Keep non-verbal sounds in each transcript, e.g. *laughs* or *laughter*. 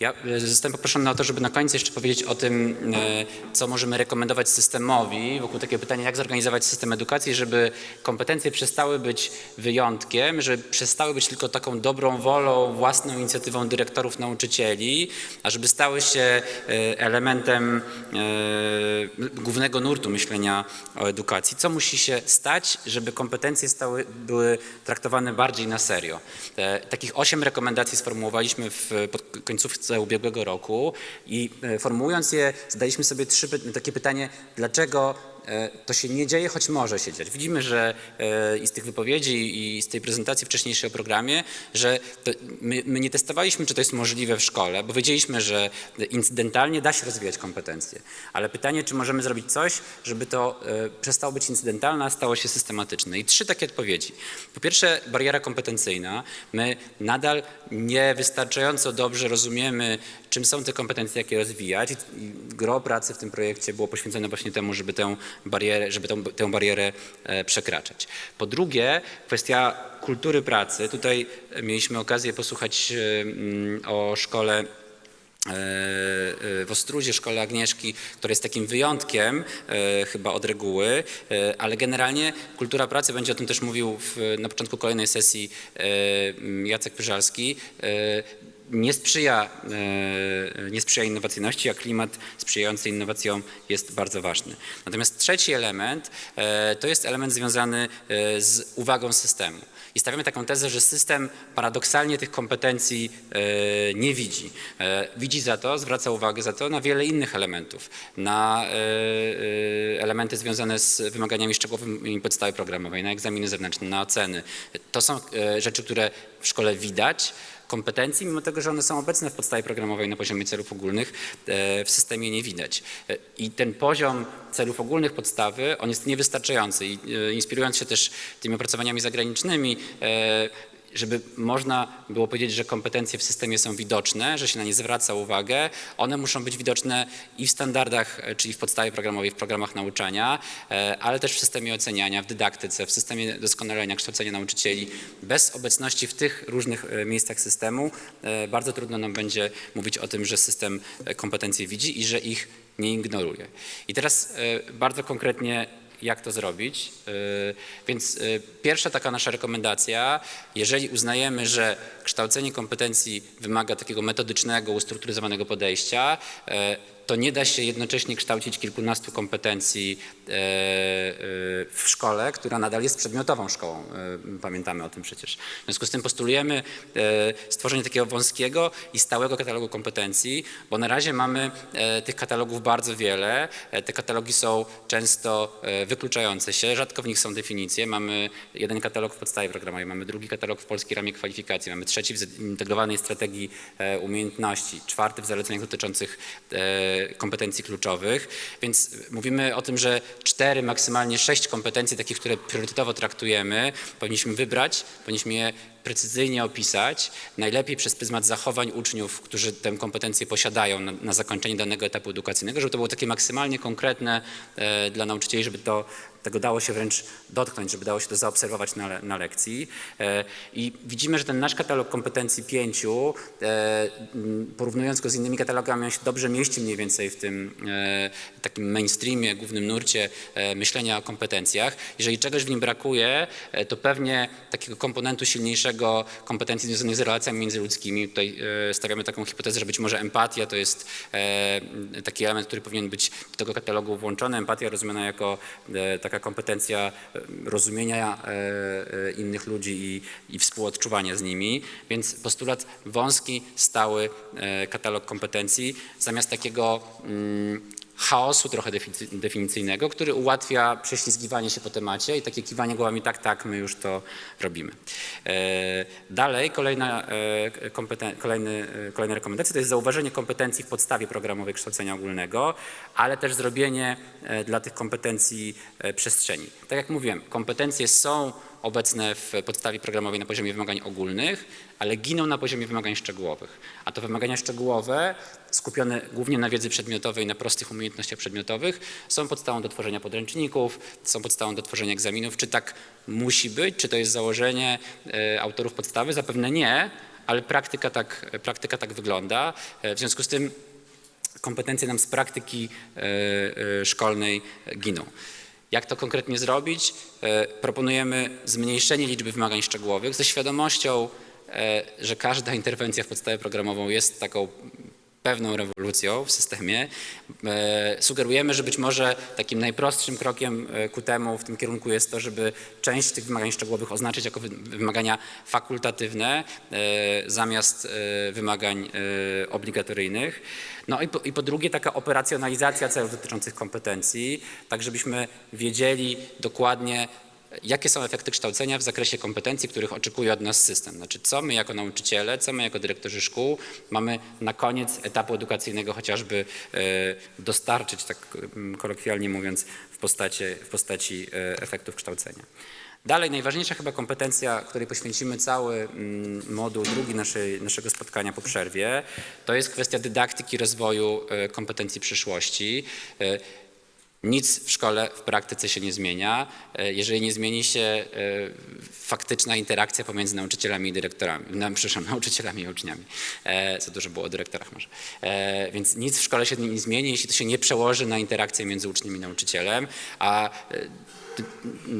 Ja e, zostałem poproszony o to, żeby na koniec jeszcze powiedzieć o tym, e, co możemy rekomendować systemowi wokół takiego pytania, jak zorganizować system edukacji, żeby kompetencje przestały być wyjątkiem, żeby przestały być tylko taką dobrą wolą, własną inicjatywą dyrektorów, nauczycieli, a żeby stały się e, elementem głównego nurtu myślenia o edukacji. Co musi się stać, żeby kompetencje stały, były traktowane bardziej na serio? Takich osiem rekomendacji sformułowaliśmy w pod końcówce ubiegłego roku i e, formułując je zadaliśmy sobie trzy, takie pytanie, dlaczego to się nie dzieje, choć może się dziać. Widzimy, że e, i z tych wypowiedzi i z tej prezentacji wcześniejszej o programie, że my, my nie testowaliśmy, czy to jest możliwe w szkole, bo wiedzieliśmy, że incydentalnie da się rozwijać kompetencje. Ale pytanie, czy możemy zrobić coś, żeby to e, przestało być incydentalne, a stało się systematyczne. I trzy takie odpowiedzi. Po pierwsze, bariera kompetencyjna. My nadal niewystarczająco dobrze rozumiemy, czym są te kompetencje, jak je rozwijać. I gro pracy w tym projekcie było poświęcone właśnie temu, żeby tę barierę, żeby tę, tę barierę e, przekraczać. Po drugie, kwestia kultury pracy. Tutaj e, mieliśmy okazję posłuchać e, mm, o szkole w Ostrudzie, szkole Agnieszki, która jest takim wyjątkiem chyba od reguły, ale generalnie kultura pracy, będzie o tym też mówił w, na początku kolejnej sesji e, m, Jacek Pyżalski, nie sprzyja, e, nie sprzyja innowacyjności, a klimat sprzyjający innowacjom jest bardzo ważny. Natomiast trzeci element e, to jest element związany e, z uwagą systemu. I stawiamy taką tezę, że system paradoksalnie tych kompetencji nie widzi. Widzi za to, zwraca uwagę za to na wiele innych elementów, na elementy związane z wymaganiami szczegółowymi podstawy programowej, na egzaminy zewnętrzne, na oceny. To są rzeczy, które w szkole widać, kompetencji, mimo tego, że one są obecne w podstawie programowej na poziomie celów ogólnych, e, w systemie nie widać. E, I ten poziom celów ogólnych podstawy, on jest niewystarczający. I e, inspirując się też tymi opracowaniami zagranicznymi, żeby można było powiedzieć, że kompetencje w systemie są widoczne, że się na nie zwraca uwagę, one muszą być widoczne i w standardach, e, czyli w podstawie programowej, w programach nauczania, e, ale też w systemie oceniania, w dydaktyce, w systemie doskonalenia, kształcenia nauczycieli. Bez obecności w tych różnych e, miejscach systemu bardzo trudno nam będzie mówić o tym, że system kompetencje widzi i że ich nie ignoruje. I teraz bardzo konkretnie jak to zrobić. Yy, Więc yy, pierwsza taka nasza rekomendacja, jeżeli uznajemy, że kształcenie kompetencji wymaga takiego metodycznego, ustrukturyzowanego podejścia, yy, to nie da się jednocześnie kształcić kilkunastu kompetencji yy, yy, w szkole, która nadal jest przedmiotową szkołą. Pamiętamy o tym przecież. W związku z tym postulujemy stworzenie takiego wąskiego i stałego katalogu kompetencji, bo na razie mamy e, tych katalogów bardzo wiele. E, Te katalogi są często e, wykluczające się, rzadko w nich są definicje. Mamy jeden katalog w podstawie programowej, mamy drugi katalog w polskiej ramie kwalifikacji, mamy trzeci w zintegrowanej strategii e, umiejętności, czwarty w zaleceniach dotyczących e, kompetencji kluczowych. Więc mówimy o tym, że cztery, maksymalnie sześć kompetencji, takich, które priorytetowo traktujemy, powinniśmy wybrać, powinniśmy je precyzyjnie opisać, najlepiej przez pryzmat zachowań uczniów, którzy tę kompetencję posiadają na, na zakończenie danego etapu edukacyjnego, żeby to było takie maksymalnie konkretne e, dla nauczycieli, żeby to, tego dało się wręcz dotknąć, żeby dało się to zaobserwować na, na lekcji. E, I widzimy, że ten nasz katalog kompetencji pięciu, e, porównując go z innymi katalogami, on się dobrze mieści mniej więcej w tym e, takim mainstreamie, głównym nurcie e, myślenia o kompetencjach. Jeżeli czegoś w nim brakuje, e, to pewnie takiego komponentu silniejszego kompetencji związanych z relacjami międzyludzkimi. Tutaj e, stawiamy taką hipotezę, że być może empatia to jest e, taki element, który powinien być do tego katalogu włączony. Empatia rozumiana jako e, taka kompetencja rozumienia innych ludzi i, i współodczuwania z nimi. Więc postulat wąski, stały katalog kompetencji zamiast takiego mm, chaosu trochę definicy- definicyjnego, który ułatwia prześlizgiwanie się po temacie i takie kiwanie głowami tak, tak, my już to robimy. E, Dalej, kolejna, e, kolejny, e, kolejna rekomendacja to jest zauważenie kompetencji w podstawie programowej kształcenia ogólnego, ale też zrobienie dla tych kompetencji przestrzeni. Tak jak mówiłem, kompetencje są obecne w podstawie programowej na poziomie wymagań ogólnych, ale giną na poziomie wymagań szczegółowych. A to wymagania szczegółowe, skupione głównie na wiedzy przedmiotowej, na prostych umiejętnościach przedmiotowych, są podstawą do tworzenia podręczników, są podstawą do tworzenia egzaminów. Czy tak musi być? Czy to jest założenie e, autorów podstawy? Zapewne nie, ale praktyka tak, praktyka tak wygląda. E, W związku z tym kompetencje nam z praktyki e, szkolnej giną. Jak to konkretnie zrobić? Proponujemy zmniejszenie liczby wymagań szczegółowych ze świadomością, że każda interwencja w podstawę programową jest taką pewną rewolucją w systemie. E, Sugerujemy, że być może takim najprostszym krokiem e, ku temu w tym kierunku jest to, żeby część tych wymagań szczegółowych oznaczyć jako wy- wymagania fakultatywne e, zamiast wymagań obligatoryjnych. No i po, i po drugie taka operacjonalizacja celów dotyczących kompetencji, tak żebyśmy wiedzieli dokładnie, jakie są efekty kształcenia w zakresie kompetencji, których oczekuje od nas system. Znaczy, co my jako nauczyciele, co my jako dyrektorzy szkół mamy na koniec etapu edukacyjnego chociażby e, dostarczyć, tak mm, kolokwialnie mówiąc, w postaci, w postaci e, efektów kształcenia. Dalej, najważniejsza chyba kompetencja, której poświęcimy cały mm, moduł drugi naszej, naszego spotkania po przerwie, to jest kwestia dydaktyki rozwoju e, kompetencji przyszłości. E, nic w szkole, w praktyce się nie zmienia, e, jeżeli nie zmieni się e, faktyczna interakcja pomiędzy nauczycielami i dyrektorami, przepraszam, *laughs* nauczycielami i uczniami. E, Za dużo było o dyrektorach może. E, Więc nic w szkole się nie zmieni, jeśli to się nie przełoży na interakcję między uczniem i nauczycielem, a e,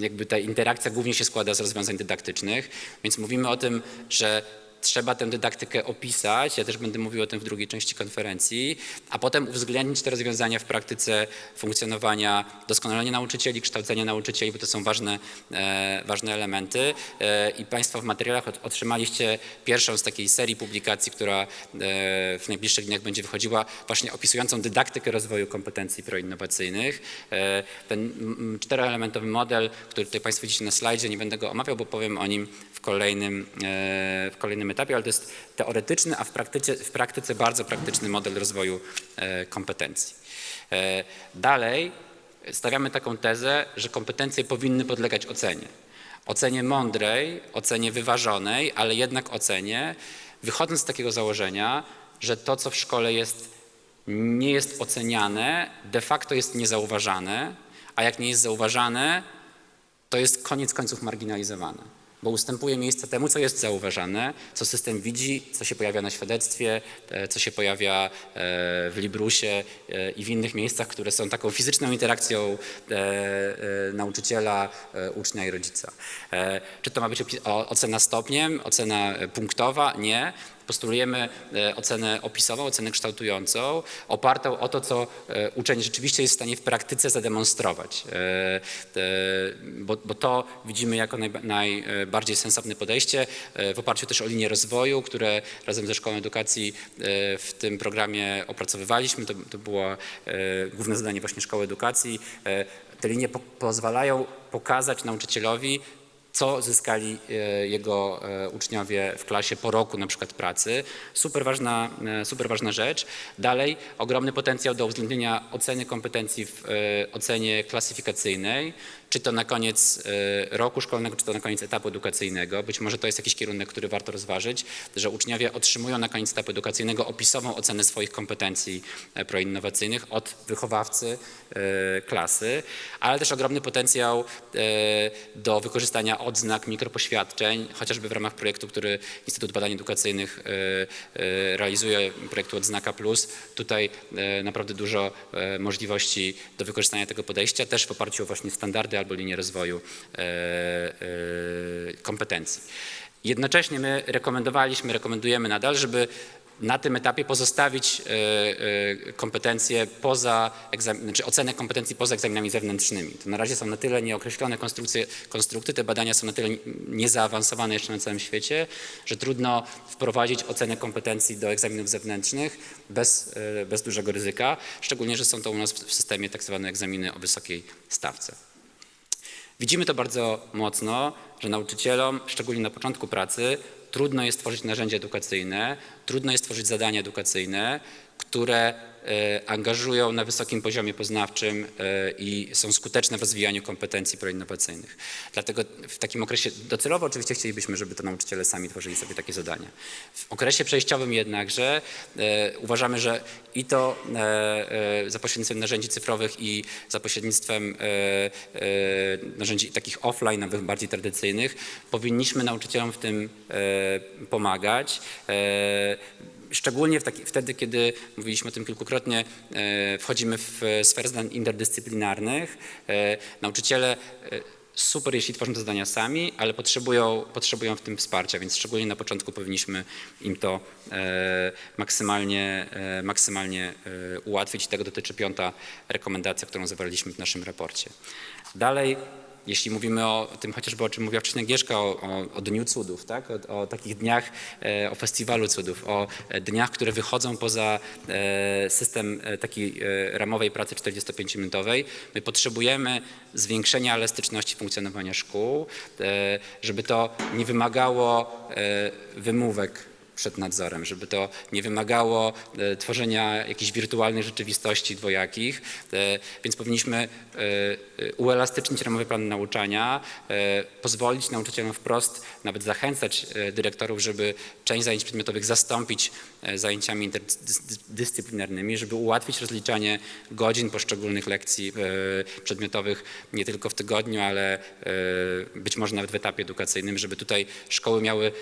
jakby ta interakcja głównie się składa z rozwiązań dydaktycznych, więc mówimy o tym, że trzeba tę dydaktykę opisać, ja też będę mówił o tym w drugiej części konferencji, a potem uwzględnić te rozwiązania w praktyce funkcjonowania doskonalenia nauczycieli, kształcenia nauczycieli, bo to są ważne, e, ważne elementy. E, i Państwo w materiałach ot- otrzymaliście pierwszą z takiej serii publikacji, która e, w najbliższych dniach będzie wychodziła, właśnie opisującą dydaktykę rozwoju kompetencji proinnowacyjnych. E, Ten czteroelementowy model, który tutaj Państwo widzicie na slajdzie, nie będę go omawiał, bo powiem o nim w kolejnym, e, w kolejnym etapie, ale to jest teoretyczny, a w praktyce, w praktyce bardzo praktyczny model rozwoju e, kompetencji. E, Dalej stawiamy taką tezę, że kompetencje powinny podlegać ocenie. Ocenie mądrej, ocenie wyważonej, ale jednak ocenie, wychodząc z takiego założenia, że to, co w szkole jest, nie jest oceniane, de facto jest niezauważane, a jak nie jest zauważane, to jest koniec końców marginalizowane, bo ustępuje miejsce temu, co jest zauważane, co system widzi, co się pojawia na świadectwie, e, co się pojawia e, w Librusie e, i w innych miejscach, które są taką fizyczną interakcją nauczyciela, ucznia i rodzica. Czy to ma być ocena stopniem, ocena punktowa? Nie. Postulujemy e, ocenę opisową, ocenę kształtującą, opartą o to, co e, uczeń rzeczywiście jest w stanie w praktyce zademonstrować. E, Bo, bo to widzimy jako najba- najbardziej sensowne podejście, w oparciu też o linie rozwoju, które razem ze Szkołą Edukacji w tym programie opracowywaliśmy. To, to było główne zadanie właśnie Szkoły Edukacji. Te linie po, pozwalają pokazać nauczycielowi, co zyskali e, jego e, uczniowie w klasie po roku na przykład pracy. Super ważna, e, super ważna rzecz. Dalej ogromny potencjał do uwzględnienia oceny kompetencji w ocenie klasyfikacyjnej, czy to na koniec e, roku szkolnego, czy to na koniec etapu edukacyjnego. Być może to jest jakiś kierunek, który warto rozważyć, że uczniowie otrzymują na koniec etapu edukacyjnego opisową ocenę swoich kompetencji e, proinnowacyjnych od wychowawcy e, klasy, ale też ogromny potencjał do wykorzystania odznak, mikropoświadczeń, chociażby w ramach projektu, który Instytut Badań Edukacyjnych realizuje, projektu Odznaka Plus. Tutaj naprawdę dużo możliwości do wykorzystania tego podejścia, też w oparciu właśnie standardy albo linie rozwoju e, e, kompetencji. Jednocześnie my rekomendowaliśmy, rekomendujemy nadal, żeby na tym etapie pozostawić e, kompetencje poza, znaczy ocenę kompetencji poza egzaminami zewnętrznymi. To na razie są na tyle nieokreślone konstrukcje, konstrukty, te badania są na tyle niezaawansowane jeszcze na całym świecie, że trudno wprowadzić ocenę kompetencji do egzaminów zewnętrznych bez, bez dużego ryzyka, szczególnie, że są to u nas w systemie tak zwane egzaminy o wysokiej stawce. Widzimy to bardzo mocno, że nauczycielom, szczególnie na początku pracy, trudno jest tworzyć narzędzia edukacyjne, trudno jest tworzyć zadania edukacyjne, które e, angażują na wysokim poziomie poznawczym e, i są skuteczne w rozwijaniu kompetencji proinnowacyjnych. Dlatego w takim okresie docelowo oczywiście chcielibyśmy, żeby to nauczyciele sami tworzyli sobie takie zadania. W okresie przejściowym jednakże e, uważamy, że i to za pośrednictwem narzędzi cyfrowych i za pośrednictwem narzędzi takich offline, bardziej tradycyjnych, powinniśmy nauczycielom w tym pomagać. Szczególnie taki, wtedy, kiedy mówiliśmy o tym kilkukrotnie, e, wchodzimy w sferę zadań interdyscyplinarnych. E, nauczyciele e, super, jeśli tworzą te zadania sami, ale potrzebują, potrzebują w tym wsparcia, więc szczególnie na początku powinniśmy im to maksymalnie, maksymalnie ułatwić. Tego dotyczy piąta rekomendacja, którą zawarliśmy w naszym raporcie. Dalej, jeśli mówimy o tym chociażby, o czym mówiła wcześniej Agnieszka, o, o, o Dniu Cudów, tak? o, o takich dniach, e, o Festiwalu Cudów, o e, dniach, które wychodzą poza e, system takiej ramowej pracy 45-minutowej, my potrzebujemy zwiększenia elastyczności funkcjonowania szkół, żeby to nie wymagało wymówek przed nadzorem, żeby to nie wymagało tworzenia jakichś wirtualnych rzeczywistości dwojakich, więc powinniśmy uelastycznić ramowy plan nauczania, e, pozwolić nauczycielom wprost nawet zachęcać e, dyrektorów, żeby część zajęć przedmiotowych zastąpić zajęciami interdyscyplinarnymi, żeby ułatwić rozliczanie godzin poszczególnych lekcji przedmiotowych nie tylko w tygodniu, ale być może nawet w etapie edukacyjnym, żeby tutaj szkoły miały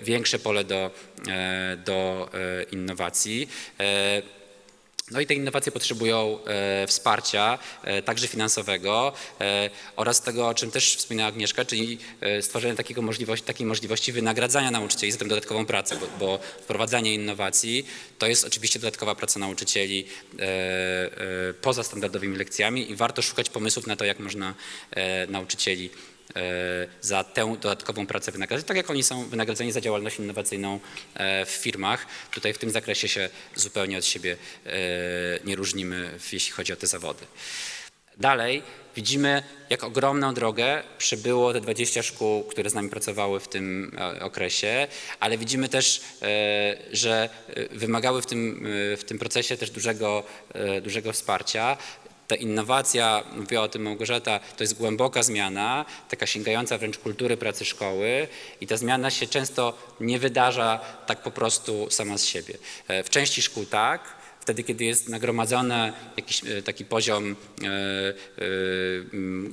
większe pole do, do innowacji. No i te innowacje potrzebują e, wsparcia, e, także finansowego e, oraz tego, o czym też wspominała Agnieszka, czyli e, stworzenia takiego możliwości, takiej możliwości wynagradzania nauczycieli za tę dodatkową pracę, bo, bo wprowadzanie innowacji to jest oczywiście dodatkowa praca nauczycieli e, e, poza standardowymi lekcjami i warto szukać pomysłów na to, jak można nauczycieli za tę dodatkową pracę wynagradzać, tak jak oni są wynagradzani za działalność innowacyjną e, w firmach. Tutaj w tym zakresie się zupełnie od siebie e, nie różnimy, jeśli chodzi o te zawody. Dalej widzimy, jak ogromną drogę przybyło te 20 szkół, które z nami pracowały w tym e, okresie, ale widzimy też, e, że e, wymagały w tym, e, w tym procesie też dużego, e, dużego wsparcia ta innowacja, mówiła o tym Małgorzata, to jest głęboka zmiana, taka sięgająca wręcz kultury pracy szkoły i ta zmiana się często nie wydarza tak po prostu sama z siebie. E, W części szkół tak, wtedy kiedy jest nagromadzony jakiś e, taki poziom e,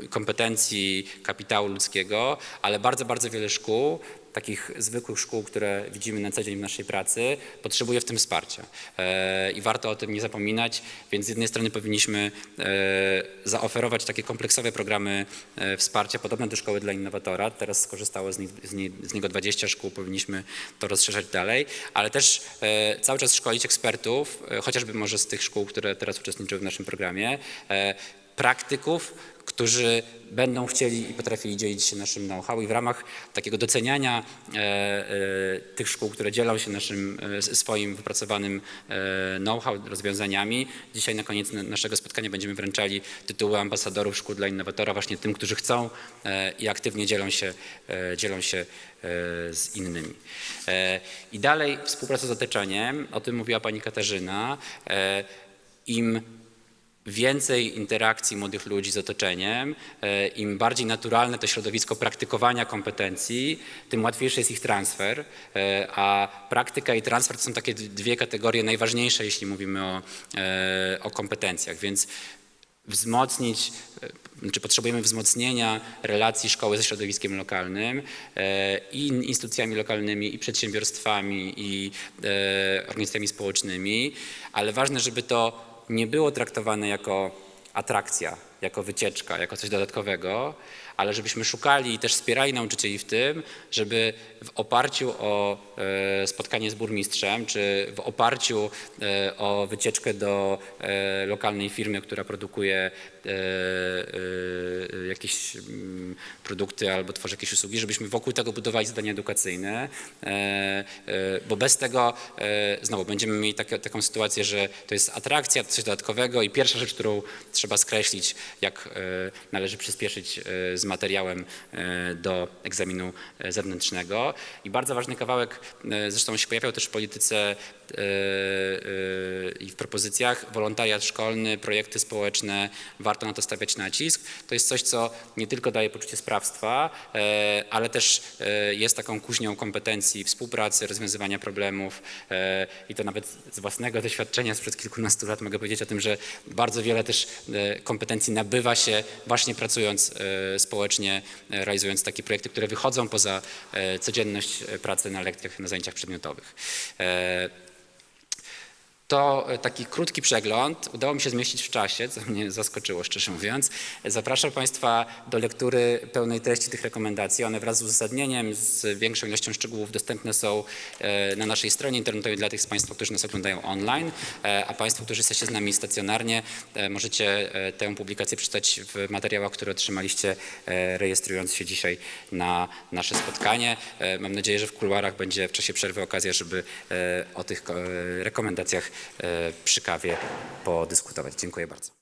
kompetencji kapitału ludzkiego, ale bardzo, bardzo wiele szkół takich zwykłych szkół, które widzimy na co dzień w naszej pracy, potrzebuje w tym wsparcia. E, I warto o tym nie zapominać, więc z jednej strony powinniśmy e, zaoferować takie kompleksowe programy e, wsparcia, podobne do Szkoły dla Innowatora. Teraz skorzystało z, nich, z, nie, z niego 20 szkół, powinniśmy to rozszerzać dalej, ale też cały czas szkolić ekspertów, chociażby może z tych szkół, które teraz uczestniczyły w naszym programie, praktyków, którzy będą chcieli i potrafili dzielić się naszym know-how i w ramach takiego doceniania e, e, tych szkół, które dzielą się naszym e, swoim wypracowanym know-how, rozwiązaniami. Dzisiaj na koniec na- naszego spotkania będziemy wręczali tytuły ambasadorów szkół dla innowatora właśnie tym, którzy chcą i aktywnie dzielą się, dzielą się z innymi. I dalej współpraca z otoczeniem, o tym mówiła pani Katarzyna. Im więcej interakcji młodych ludzi z otoczeniem, e, im bardziej naturalne to środowisko praktykowania kompetencji, tym łatwiejszy jest ich transfer, e, a praktyka i transfer to są takie dwie kategorie najważniejsze, jeśli mówimy o, e, o kompetencjach, więc wzmocnić, czy potrzebujemy wzmocnienia relacji szkoły ze środowiskiem lokalnym i instytucjami lokalnymi, i przedsiębiorstwami, i organizacjami społecznymi, ale ważne, żeby to nie było traktowane jako atrakcja, jako wycieczka, jako coś dodatkowego, ale żebyśmy szukali i też wspierali nauczycieli w tym, żeby w oparciu o e, spotkanie z burmistrzem, czy w oparciu e, o wycieczkę do e, lokalnej firmy, która produkuje jakieś mm, produkty albo tworzy jakieś usługi, żebyśmy wokół tego budowali zadania edukacyjne, e, e, bo bez tego e, znowu będziemy mieli takie, taką sytuację, że to jest atrakcja, coś dodatkowego i pierwsza rzecz, którą trzeba skreślić, jak należy przyspieszyć z materiałem do egzaminu zewnętrznego. I bardzo ważny kawałek, zresztą się pojawiał też w polityce i w propozycjach, wolontariat szkolny, projekty społeczne, warto na to stawiać nacisk. To jest coś, co nie tylko daje poczucie sprawstwa, e, ale też e, jest taką kuźnią kompetencji współpracy, rozwiązywania problemów e, i to nawet z własnego doświadczenia sprzed kilkunastu lat mogę powiedzieć o tym, że bardzo wiele też kompetencji nabywa się właśnie pracując społecznie, realizując takie projekty, które wychodzą poza codzienność pracy na lekcjach, na zajęciach przedmiotowych. To e, taki krótki przegląd. Udało mi się zmieścić w czasie, co mnie zaskoczyło, szczerze mówiąc. Zapraszam Państwa do lektury pełnej treści tych rekomendacji. One wraz z uzasadnieniem, z większą ilością szczegółów dostępne są e, na naszej stronie internetowej dla tych z Państwa, którzy nas oglądają online, e, a Państwo, którzy jesteście z nami stacjonarnie, możecie tę publikację przeczytać w materiałach, które otrzymaliście rejestrując się dzisiaj na nasze spotkanie. Mam nadzieję, że w kuluarach będzie w czasie przerwy okazja, żeby o tych rekomendacjach przy kawie podyskutować. Dziękuję bardzo.